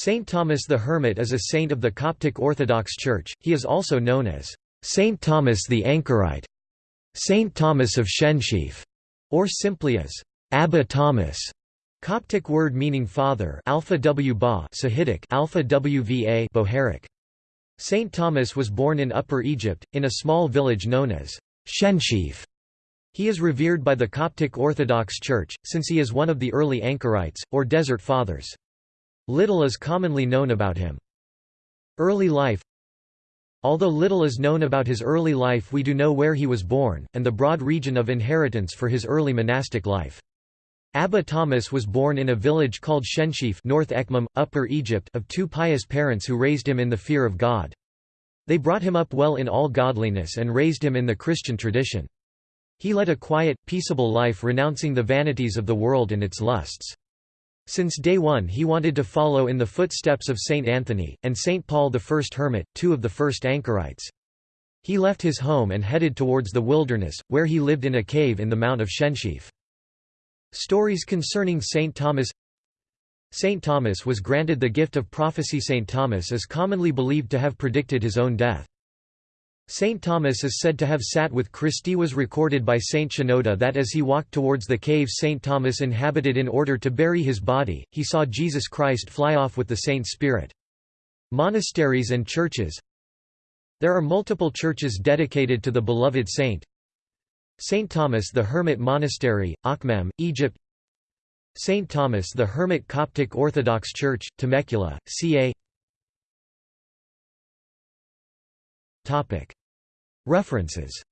Saint Thomas the Hermit is a saint of the Coptic Orthodox Church, he is also known as Saint Thomas the Anchorite, Saint Thomas of Shenshif, or simply as Abba Thomas. Coptic word meaning father alpha w ba Sahidic alpha wva Bohairic. Saint Thomas was born in Upper Egypt, in a small village known as Shenshif. He is revered by the Coptic Orthodox Church, since he is one of the early Anchorites, or Desert Fathers. Little is commonly known about him. Early life Although little is known about his early life we do know where he was born, and the broad region of inheritance for his early monastic life. Abba Thomas was born in a village called Shenshif North Akhmim, Upper Egypt of two pious parents who raised him in the fear of God. They brought him up well in all godliness and raised him in the Christian tradition. He led a quiet, peaceable life renouncing the vanities of the world and its lusts. Since day one he wanted to follow in the footsteps of Saint Anthony, and Saint Paul the First Hermit, two of the first anchorites. He left his home and headed towards the wilderness, where he lived in a cave in the Mount of Shenshif. Stories concerning Saint Thomas Saint Thomas was granted the gift of prophecy Saint Thomas is commonly believed to have predicted his own death. Saint Thomas is said to have sat with Christi was recorded by Saint Shenouda that as he walked towards the cave Saint Thomas inhabited in order to bury his body, he saw Jesus Christ fly off with the saint's spirit. Monasteries and churches There are multiple churches dedicated to the beloved saint. Saint Thomas the Hermit Monastery, Akhmim, Egypt Saint Thomas the Hermit Coptic Orthodox Church, Temecula, ca. References